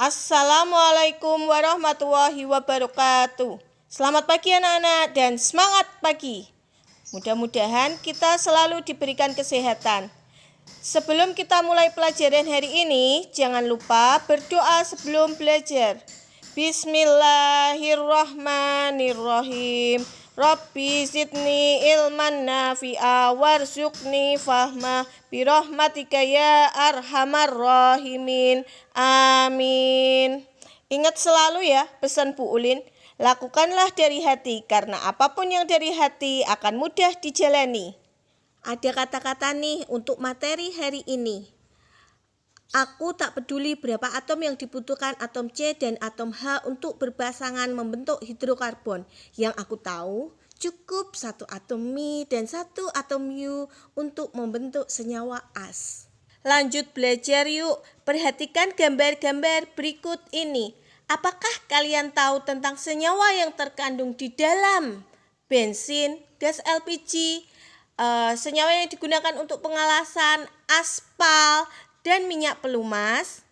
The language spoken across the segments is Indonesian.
Assalamualaikum warahmatullahi wabarakatuh. Selamat pagi anak-anak dan semangat pagi. Mudah-mudahan kita selalu diberikan kesehatan. Sebelum kita mulai pelajaran hari ini, jangan lupa berdoa sebelum belajar. Bismillahirrahmanirrahim. Rabbi zidni ilman nafi'a warzuqni fahma birahmatika ya arhamar rahimin. Amin. Ingat selalu ya pesan Bu Ulin. Lakukanlah dari hati karena apa pun yang dari hati akan mudah dijalani. Ada kata-kata nih untuk materi hari ini. Aku tak peduli berapa atom yang dibutuhkan atom C dan atom H untuk berpasangan membentuk hidrokarbon. Yang aku tahu, cukup satu atom Mi dan satu atom U untuk membentuk senyawa as. Lanjut belajar yuk, perhatikan gambar-gambar berikut ini. Apakah kalian tahu tentang senyawa yang terkandung di dalam bensin, gas LPG, eh, senyawa yang digunakan untuk pengalasan, aspal, dan minyak pelumas.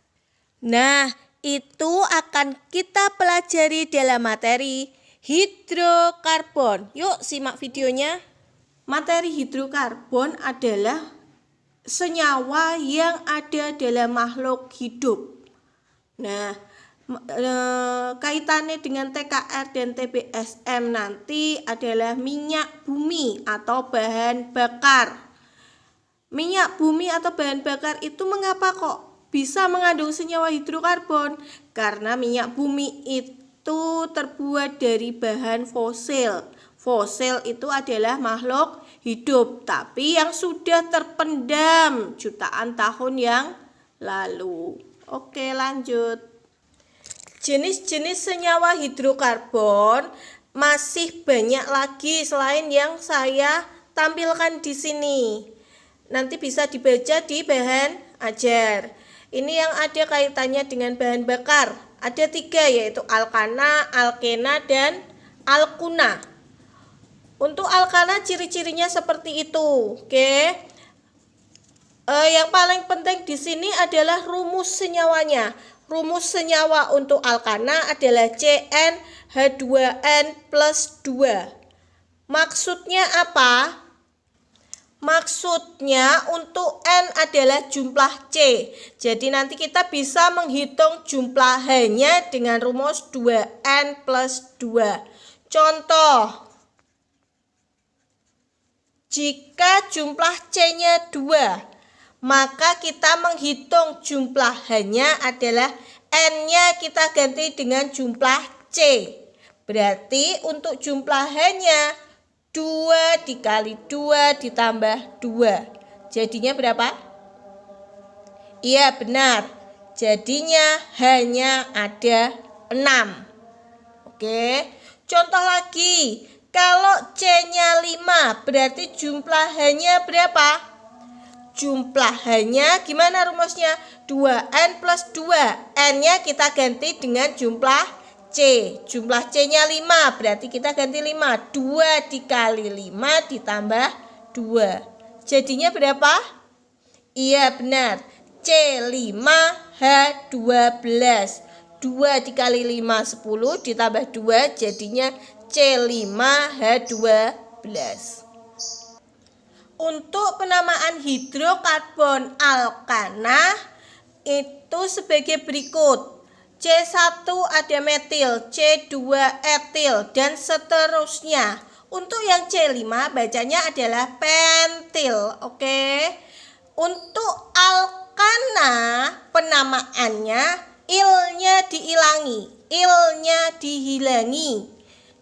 Nah, itu akan kita pelajari dalam materi hidrokarbon. Yuk simak videonya. Materi hidrokarbon adalah senyawa yang ada dalam makhluk hidup. Nah, e, kaitannya dengan TKR dan TBSM nanti adalah minyak bumi atau bahan bakar. Minyak bumi atau bahan bakar itu mengapa kok bisa mengandung senyawa hidrokarbon? Karena minyak bumi itu terbuat dari bahan fosil. Fosil itu adalah makhluk hidup, tapi yang sudah terpendam jutaan tahun yang lalu. Oke, lanjut. Jenis-jenis senyawa hidrokarbon masih banyak lagi selain yang saya tampilkan di sini. Nanti bisa dibaca di bahan ajar. Ini yang ada kaitannya dengan bahan bakar. Ada tiga yaitu alkana, alkena, dan alkuna. Untuk alkana ciri-cirinya seperti itu. Oke. Eh, yang paling penting di sini adalah rumus senyawanya. Rumus senyawa untuk alkana adalah CnH2n plus 2. Maksudnya apa? Maksudnya untuk N adalah jumlah C. Jadi nanti kita bisa menghitung jumlah H-nya dengan rumus 2N plus 2. Contoh. Jika jumlah C-nya 2, maka kita menghitung jumlah H-nya adalah N-nya kita ganti dengan jumlah C. Berarti untuk jumlah H-nya 2 dikali 2 ditambah 2. Jadinya berapa? Iya benar. Jadinya hanya ada 6. Oke. Contoh lagi. Kalau C-nya 5 berarti jumlah H-nya berapa? Jumlah H-nya gimana rumusnya? 2N plus 2. N-nya kita ganti dengan jumlah C. Jumlah C-nya 5, berarti kita ganti 5. 2 dikali 5 ditambah 2. Jadinya berapa? Iya benar. C5 H12. 2 dikali 5 10 ditambah 2 jadinya C5 H12. Untuk penamaan hidrokarbon alkana itu sebagai berikut. C1 ada metil, C2 etil, dan seterusnya. Untuk yang C5 bacanya adalah pentil, oke. Untuk alkana penamaannya ilnya diilangi, ilnya dihilangi,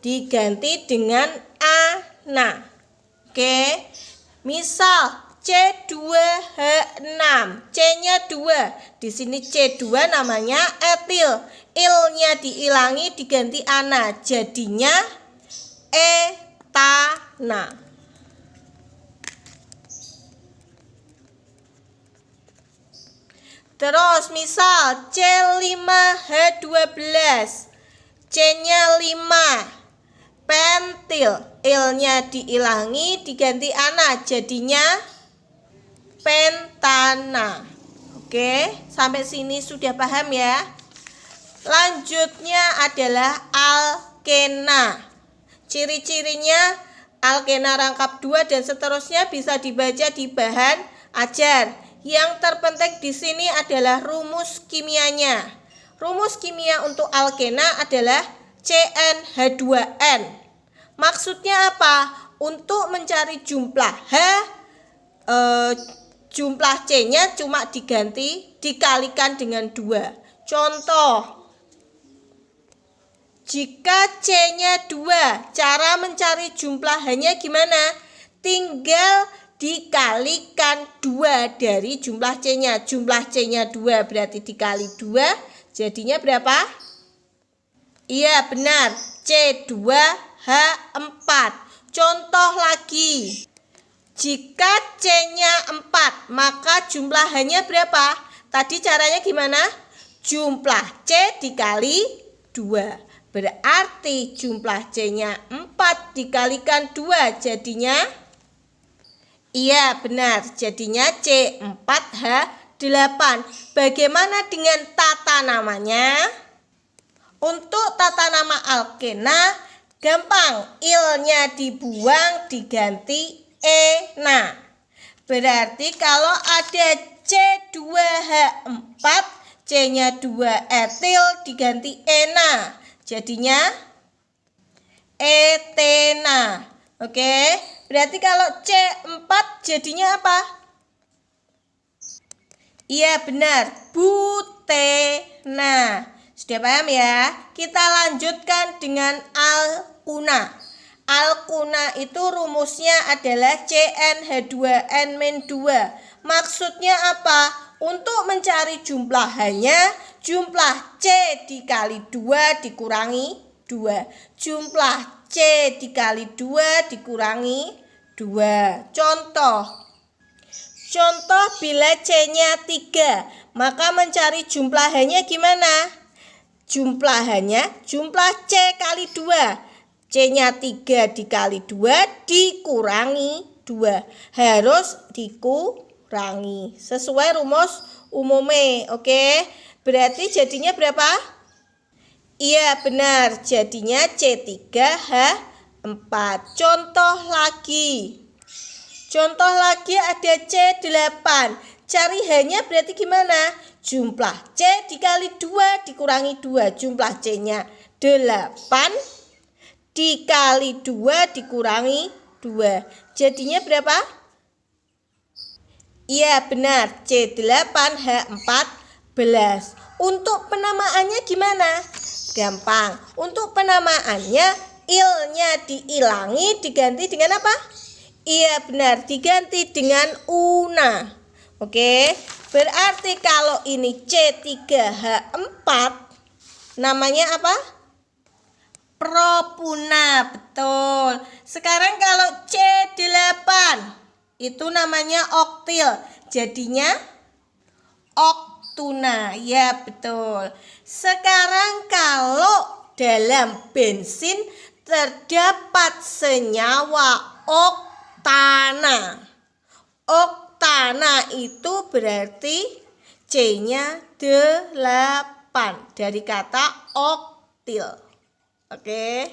diganti dengan ana. Oke. Misal C2H6. C-nya 2. Di sini C2 namanya etil. Il-nya diilangi diganti ana. Jadinya etana. Terus misal C5H12. C-nya 5. Pentil. Il-nya diilangi diganti ana. Jadinya pentana. Oke, sampai sini sudah paham ya? Lanjutnya adalah alkena. Ciri-cirinya alkena rangkap dua dan seterusnya bisa dibaca di bahan ajar. Yang terpenting di sini adalah rumus kimianya. Rumus kimia untuk alkena adalah CnH2n. Maksudnya apa? Untuk mencari jumlah H eh, jumlah C-nya cuma diganti dikalikan dengan dua. Contoh jika C-nya 2, cara mencari jumlah hanya gimana? Tinggal dikalikan 2 dari jumlah C-nya. Jumlah C-nya 2 berarti dikali 2, jadinya berapa? Iya, benar. C2H4. Contoh lagi. Jika C-nya 4, maka jumlahannya berapa? Tadi caranya gimana? Jumlah C dikali 2. Berarti jumlah C-nya 4 dikalikan 2 jadinya Iya benar jadinya C4H8 Bagaimana dengan tata namanya? Untuk tata nama alkena gampang Il-nya dibuang diganti E Nah berarti kalau ada C2H4 C-nya 2 etil diganti ena Jadinya etena. Oke, berarti kalau C4 jadinya apa? Iya benar, butena. Sudah paham ya? Kita lanjutkan dengan alkuna. Alkuna itu rumusnya adalah CnH2n-2. Maksudnya apa? Untuk mencari jumlah hanya Jumlah C dikali 2 dikurangi 2. Jumlah C dikali 2 dikurangi 2. Contoh. Contoh bila C-nya 3, maka mencari jumlahannya gimana? Jumlahannya jumlah C kali 2. C-nya 3 dikali 2 dikurangi 2. Harus dikurangi. Sesuai rumus umumnya, oke? Berarti jadinya berapa? Iya benar, jadinya C3H4. Contoh lagi. Contoh lagi ada C8. Cari hanya berarti gimana? Jumlah C dikali 2 dikurangi 2. Jumlah C-nya 8 dikali 2 dikurangi 2. Jadinya berapa? Iya benar, C8H4 untuk penamaannya gimana? Gampang. Untuk penamaannya ilnya diilangi diganti dengan apa? Iya benar, diganti dengan una. Oke. Berarti kalau ini C3H4 namanya apa? Propuna, betul. Sekarang kalau C8 itu namanya oktil. Jadinya ok tuna. Ya, betul. Sekarang kalau dalam bensin terdapat senyawa oktana. Oktana itu berarti C-nya 8 dari kata oktil. Oke.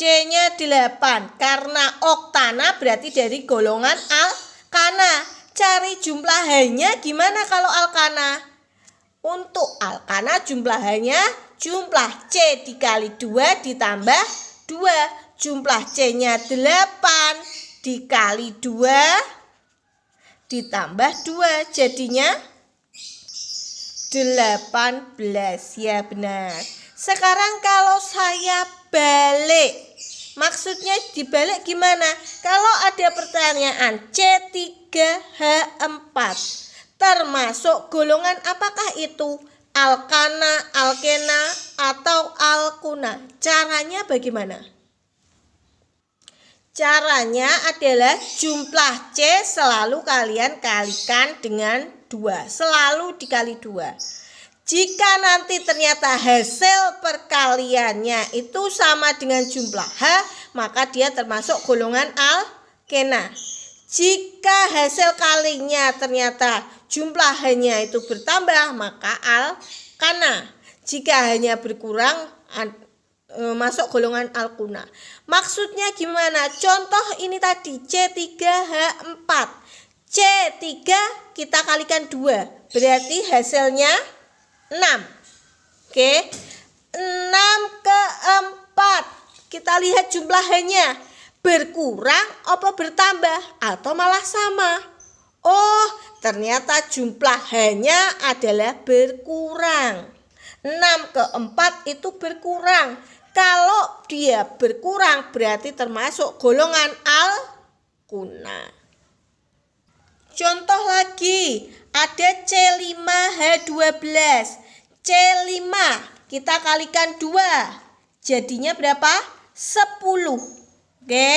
C-nya 8 karena oktana berarti dari golongan alkana. Cari jumlah hanya gimana kalau alkana? Untuk alkana jumlahannya jumlah C dikali 2 ditambah 2. Jumlah C-nya 8 dikali 2 ditambah 2. Jadinya 18. Ya benar. Sekarang kalau saya balik Maksudnya dibalik gimana? Kalau ada pertanyaan C3H4 termasuk golongan apakah itu? Alkana, alkena, atau alkuna? Caranya bagaimana? Caranya adalah jumlah C selalu kalian kalikan dengan 2. Selalu dikali 2. Jika nanti ternyata hasil perkaliannya itu sama dengan jumlah H, maka dia termasuk golongan alkena. Jika hasil kalinya ternyata jumlahnya itu bertambah, maka al-kana. Jika hanya berkurang, e, masuk golongan al-kuna. Maksudnya gimana? Contoh ini tadi C3H4. C3 kita kalikan 2, berarti hasilnya 6. Oke. 6 ke 4. Kita lihat jumlahnya berkurang apa bertambah atau malah sama? Oh, ternyata jumlah hanya adalah berkurang. 6 ke 4 itu berkurang. Kalau dia berkurang berarti termasuk golongan al-kuna. Contoh lagi, ada C5H12. C5 kita kalikan 2. Jadinya berapa? 10. Oke.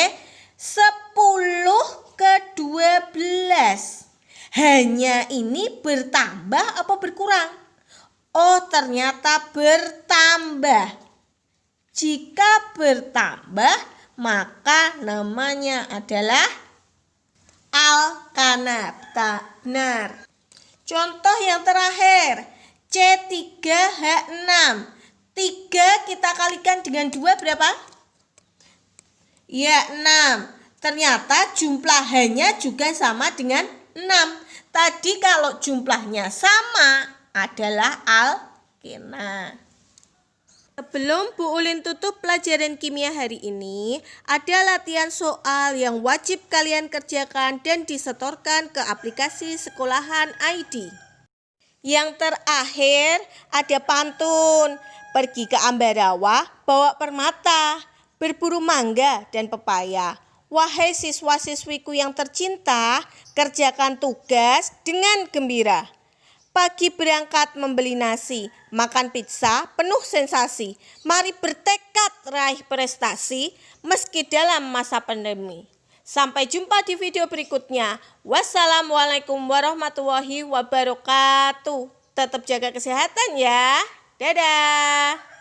10 ke 12. Hanya ini bertambah apa berkurang? Oh, ternyata bertambah. Jika bertambah, maka namanya adalah al-kanab. Benar. Contoh yang terakhir, C3H6. 3 kita kalikan dengan 2 berapa? Ya 6. Ternyata jumlahnya juga sama dengan 6. Tadi kalau jumlahnya sama adalah alkena. Sebelum Bu Ulin tutup pelajaran kimia hari ini, ada latihan soal yang wajib kalian kerjakan dan disetorkan ke aplikasi sekolahan ID. Yang terakhir ada pantun, pergi ke Ambarawa bawa permata berburu mangga dan pepaya. Wahai siswa-siswiku yang tercinta, kerjakan tugas dengan gembira. Pagi berangkat membeli nasi, makan pizza penuh sensasi. Mari bertekad raih prestasi meski dalam masa pandemi. Sampai jumpa di video berikutnya. Wassalamualaikum warahmatullahi wabarakatuh. Tetap jaga kesehatan ya. Dadah.